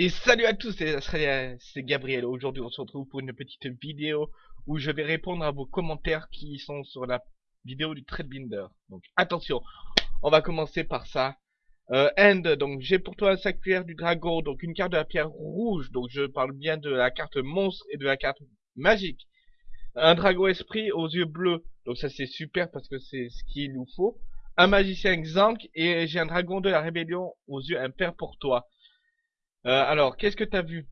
Et salut à tous, c'est Gabriel. Aujourd'hui, on se retrouve pour une petite vidéo où je vais répondre à vos commentaires qui sont sur la vidéo du Binder. Donc attention, on va commencer par ça. Euh, End, donc j'ai pour toi un cuillère du dragon, donc une carte de la pierre rouge, donc je parle bien de la carte monstre et de la carte magique. Un dragon esprit aux yeux bleus, donc ça c'est super parce que c'est ce qu'il nous faut. Un magicien Xank et j'ai un dragon de la rébellion aux yeux impairs pour toi. Euh, alors, qu'est-ce que t'as vu?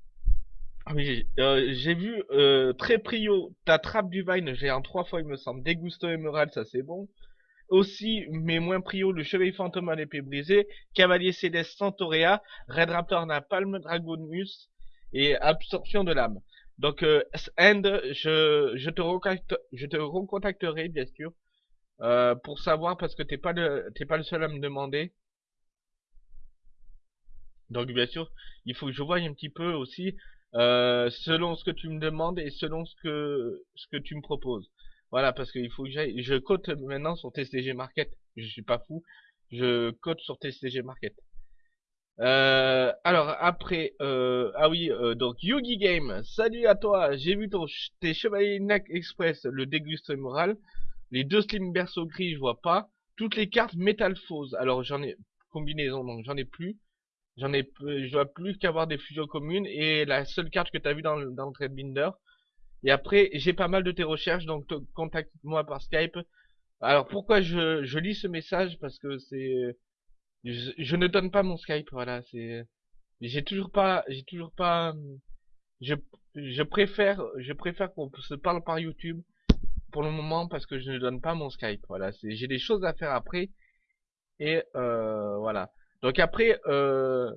Ah euh, j'ai vu euh, très prio ta trappe du Vine, j'ai en trois fois il me semble. Dégusto émerald, ça c'est bon. Aussi, mais moins prio, le chevalier fantôme à l'épée brisée, cavalier céleste Santorea, Red Raptor Napalm, Dragonus et absorption de l'âme. Donc, euh, End, je, te je te recontacterai bien sûr euh, pour savoir parce que t'es pas le t'es pas le seul à me demander. Donc bien sûr, il faut que je voie un petit peu aussi euh, selon ce que tu me demandes et selon ce que ce que tu me proposes. Voilà, parce qu'il faut que j'aille. Je cote maintenant sur TCG Market. Je suis pas fou. Je cote sur TCG Market. Euh, alors après, euh, ah oui, euh, donc Yugi Game. Salut à toi. J'ai vu ton tes Chevaliers NAC Express, le déguste moral. Les deux Slim Berceau gris, je vois pas. Toutes les cartes Métalphose. Alors j'en ai combinaison, donc j'en ai plus. J'en ai, je dois plus qu'avoir des fusions communes et la seule carte que tu as vue dans, dans le binder. Et après, j'ai pas mal de tes recherches, donc contacte-moi par Skype. Alors pourquoi je, je lis ce message? Parce que c'est, je, ne donne pas mon Skype, voilà. C'est, j'ai toujours pas, j'ai toujours pas, je, je préfère, je préfère qu'on se parle par YouTube pour le moment parce que je ne donne pas mon Skype. Voilà, j'ai des choses à faire après et euh, voilà. Donc après, euh,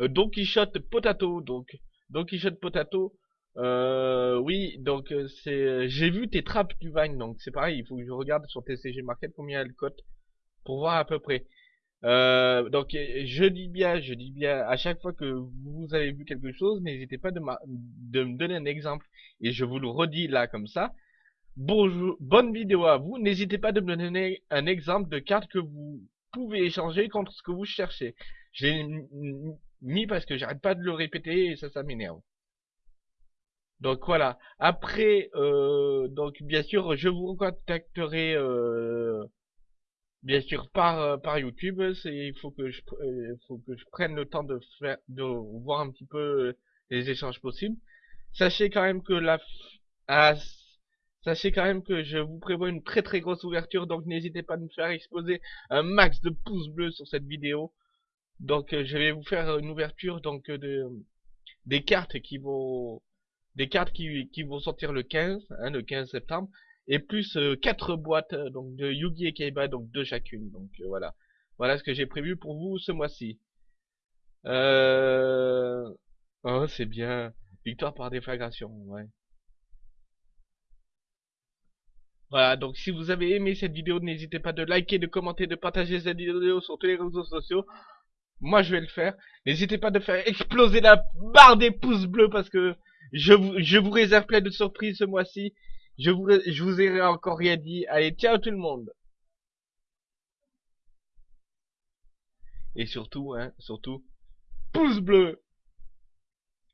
euh, Don Quichotte Potato, donc Don Quichotte Potato, euh, oui, donc euh, c'est, j'ai vu tes trappes du Vine, donc c'est pareil, il faut que je regarde sur TCG Market combien elle cote pour voir à peu près. Donc je dis bien, je dis bien, à chaque fois que vous avez vu quelque chose, n'hésitez pas de, de me donner un exemple et je vous le redis là comme ça. Bonjour, bonne vidéo à vous. N'hésitez pas de me donner un exemple de carte que vous pouvez échanger contre ce que vous cherchez. J'ai mis parce que j'arrête pas de le répéter et ça, ça m'énerve. Donc voilà. Après, euh, donc bien sûr, je vous contacterai euh, bien sûr par euh, par YouTube. C'est il faut que je faut que je prenne le temps de faire de voir un petit peu les échanges possibles. Sachez quand même que la à Sachez quand même que je vous prévois une très très grosse ouverture, donc n'hésitez pas à me faire exposer un max de pouces bleus sur cette vidéo. Donc euh, je vais vous faire une ouverture donc euh, de des cartes qui vont des cartes qui, qui vont sortir le 15, hein, le 15 septembre, et plus euh, quatre boîtes donc de Yugi et Kaiba, donc deux chacune. Donc voilà, voilà ce que j'ai prévu pour vous ce mois-ci. Euh... Oh c'est bien, victoire par déflagration, ouais. Voilà, donc si vous avez aimé cette vidéo, n'hésitez pas de liker, de commenter, de partager cette vidéo sur tous les réseaux sociaux. Moi, je vais le faire. N'hésitez pas de faire exploser la barre des pouces bleus parce que je vous, je vous réserve plein de surprises ce mois-ci. Je vous, je vous ai encore rien dit. Allez, ciao tout le monde. Et surtout, hein, surtout, pouce bleu.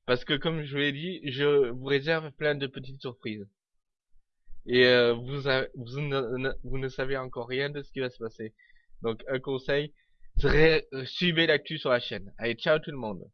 Parce que comme je vous l'ai dit, je vous réserve plein de petites surprises et euh, vous, vous, ne, vous ne savez encore rien de ce qui va se passer. Donc un conseil, suivez l'actu sur la chaîne. Allez, ciao tout le monde